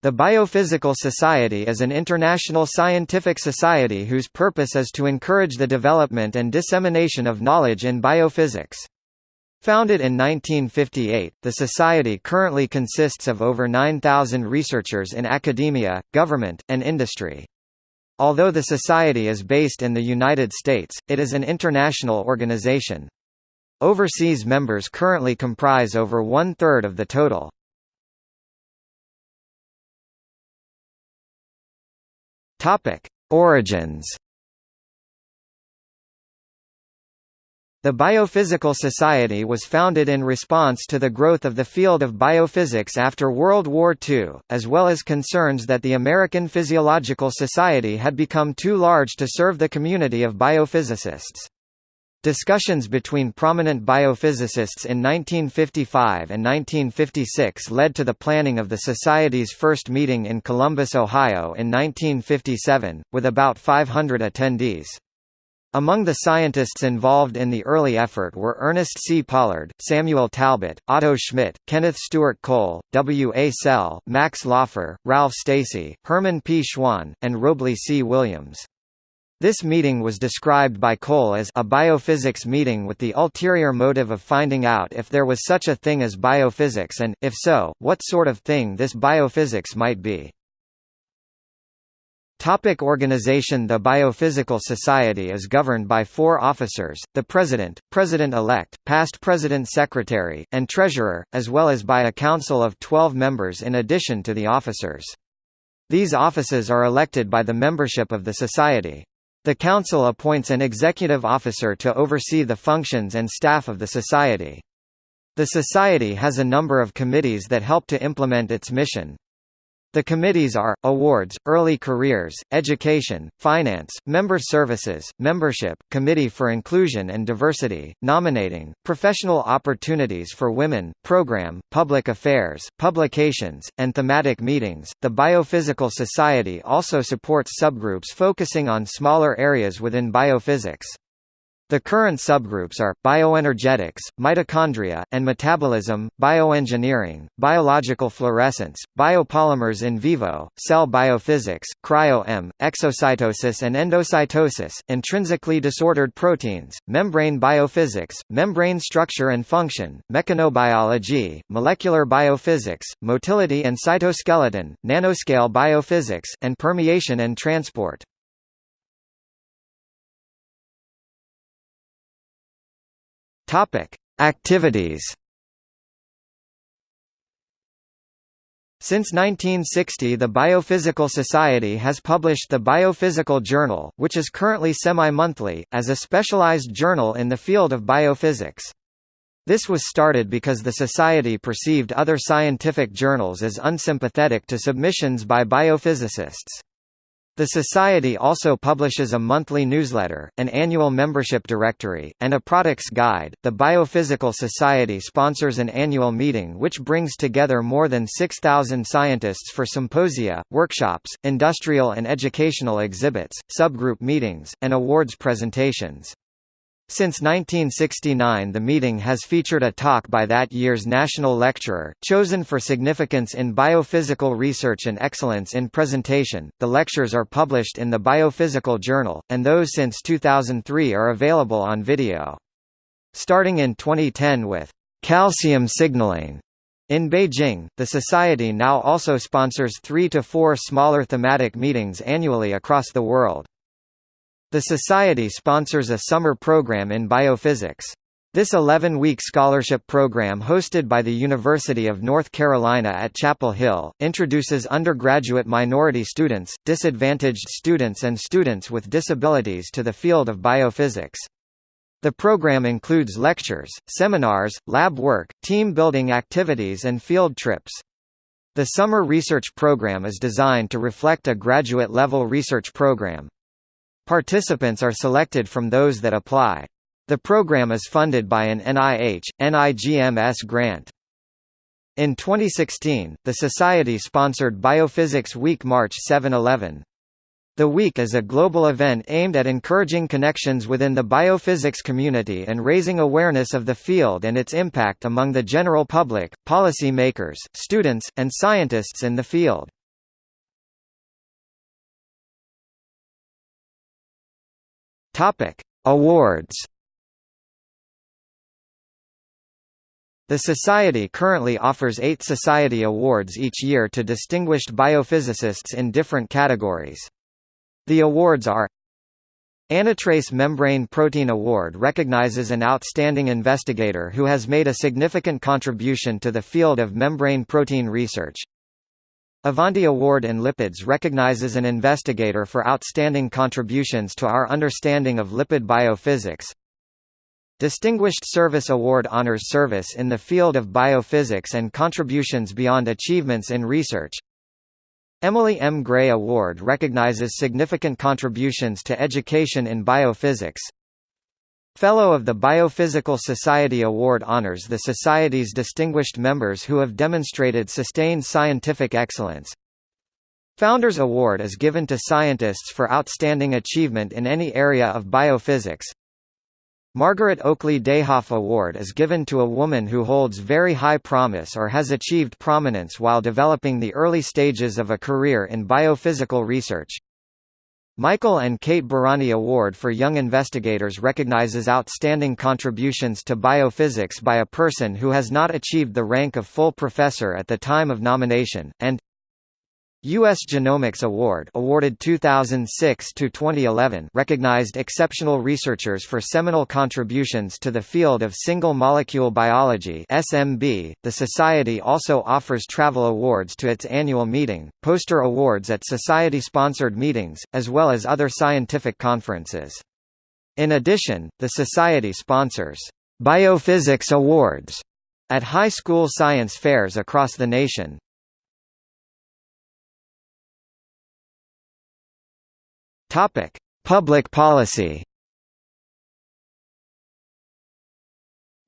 The Biophysical Society is an international scientific society whose purpose is to encourage the development and dissemination of knowledge in biophysics. Founded in 1958, the society currently consists of over 9,000 researchers in academia, government, and industry. Although the society is based in the United States, it is an international organization. Overseas members currently comprise over one-third of the total. Topic: Origins. The Biophysical Society was founded in response to the growth of the field of biophysics after World War II, as well as concerns that the American Physiological Society had become too large to serve the community of biophysicists. Discussions between prominent biophysicists in 1955 and 1956 led to the planning of the Society's first meeting in Columbus, Ohio in 1957, with about 500 attendees. Among the scientists involved in the early effort were Ernest C. Pollard, Samuel Talbot, Otto Schmitt, Kenneth Stewart Cole, W. A. Selle, Max Lauffer, Ralph Stacy, Herman P. Schwan, and Robley C. Williams. This meeting was described by Cole as a biophysics meeting with the ulterior motive of finding out if there was such a thing as biophysics and, if so, what sort of thing this biophysics might be. Topic organization The Biophysical Society is governed by four officers, the President, President-elect, past President Secretary, and Treasurer, as well as by a council of 12 members in addition to the officers. These offices are elected by the membership of the Society. The Council appoints an executive officer to oversee the functions and staff of the Society. The Society has a number of committees that help to implement its mission. The committees are, Awards, Early Careers, Education, Finance, Member Services, Membership, Committee for Inclusion and Diversity, Nominating, Professional Opportunities for Women, Program, Public Affairs, Publications, and Thematic Meetings. The Biophysical Society also supports subgroups focusing on smaller areas within biophysics. The current subgroups are, bioenergetics, mitochondria, and metabolism, bioengineering, biological fluorescence, biopolymers in vivo, cell biophysics, cryo-EM, exocytosis and endocytosis, intrinsically disordered proteins, membrane biophysics, membrane structure and function, mechanobiology, molecular biophysics, motility and cytoskeleton, nanoscale biophysics, and permeation and transport. Topic: Activities. Since 1960 the Biophysical Society has published the Biophysical Journal, which is currently semi-monthly, as a specialized journal in the field of biophysics. This was started because the Society perceived other scientific journals as unsympathetic to submissions by biophysicists. The Society also publishes a monthly newsletter, an annual membership directory, and a products guide. The Biophysical Society sponsors an annual meeting which brings together more than 6,000 scientists for symposia, workshops, industrial and educational exhibits, subgroup meetings, and awards presentations. Since 1969 the meeting has featured a talk by that year's national lecturer, chosen for significance in biophysical research and excellence in presentation. The lectures are published in the Biophysical Journal, and those since 2003 are available on video. Starting in 2010 with calcium signaling in Beijing, the Society now also sponsors three to four smaller thematic meetings annually across the world. The Society sponsors a summer program in biophysics. This 11-week scholarship program hosted by the University of North Carolina at Chapel Hill, introduces undergraduate minority students, disadvantaged students and students with disabilities to the field of biophysics. The program includes lectures, seminars, lab work, team-building activities and field trips. The summer research program is designed to reflect a graduate-level research program. Participants are selected from those that apply. The program is funded by an NIH, NIGMS grant. In 2016, the Society sponsored Biophysics Week March 7-11. The week is a global event aimed at encouraging connections within the biophysics community and raising awareness of the field and its impact among the general public, policy makers, students, and scientists in the field. Topic: Awards. The Society currently offers eight Society Awards each year to distinguished biophysicists in different categories. The awards are Anatrace Membrane Protein Award recognizes an outstanding investigator who has made a significant contribution to the field of membrane protein research. Avanti Award in Lipids recognizes an investigator for outstanding contributions to our understanding of lipid biophysics. Distinguished Service Award honors service in the field of biophysics and contributions beyond achievements in research. Emily M. Gray Award recognizes significant contributions to education in biophysics. Fellow of the Biophysical Society Award honors the Society's distinguished members who have demonstrated sustained scientific excellence. Founders Award is given to scientists for outstanding achievement in any area of biophysics. Margaret Oakley Dayhoff Award is given to a woman who holds very high promise or has achieved prominence while developing the early stages of a career in biophysical research. Michael and Kate Bárány Award for Young Investigators recognizes outstanding contributions to biophysics by a person who has not achieved the rank of full professor at the time of nomination, and U.S. Genomics Award awarded 2006 to 2011 recognized exceptional researchers for seminal contributions to the field of single molecule biology SMB. The society also offers travel awards to its annual meeting, poster awards at society-sponsored meetings, as well as other scientific conferences. In addition, the society sponsors Biophysics Awards at high school science fairs across the nation, Topic: Public policy.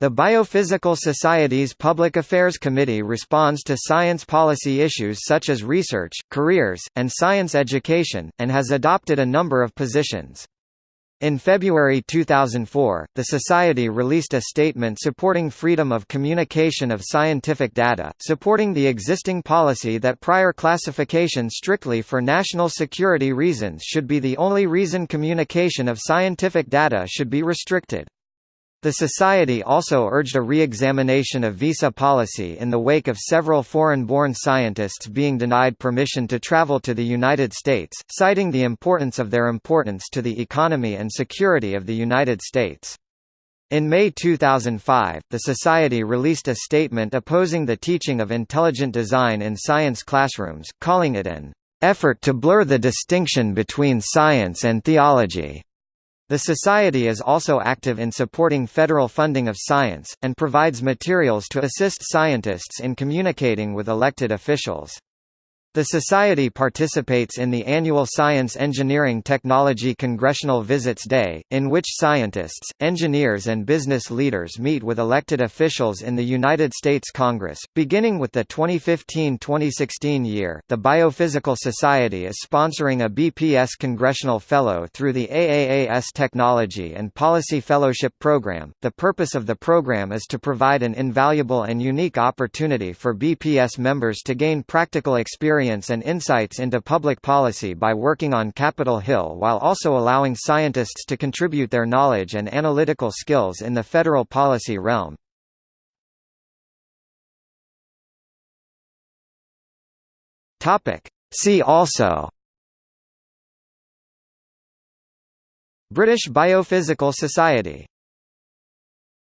The Biophysical Society's Public Affairs Committee responds to science policy issues such as research, careers, and science education, and has adopted a number of positions. In February 2004, the Society released a statement supporting freedom of communication of scientific data, supporting the existing policy that prior classification strictly for national security reasons should be the only reason communication of scientific data should be restricted. The Society also urged a re-examination of visa policy in the wake of several foreign-born scientists being denied permission to travel to the United States, citing the importance of their importance to the economy and security of the United States. In May 2005, the Society released a statement opposing the teaching of intelligent design in science classrooms, calling it an effort to blur the distinction between science and theology. The Society is also active in supporting federal funding of science, and provides materials to assist scientists in communicating with elected officials. The Society participates in the annual Science Engineering Technology Congressional Visits Day, in which scientists, engineers and business leaders meet with elected officials in the United States Congress. Beginning with the 2015-2016 year, the Biophysical Society is sponsoring a BPS Congressional Fellow through the AAAS Technology and Policy Fellowship Program. The purpose of the program is to provide an invaluable and unique opportunity for BPS members to gain practical experience experience and insights into public policy by working on Capitol Hill while also allowing scientists to contribute their knowledge and analytical skills in the federal policy realm. See also British Biophysical Society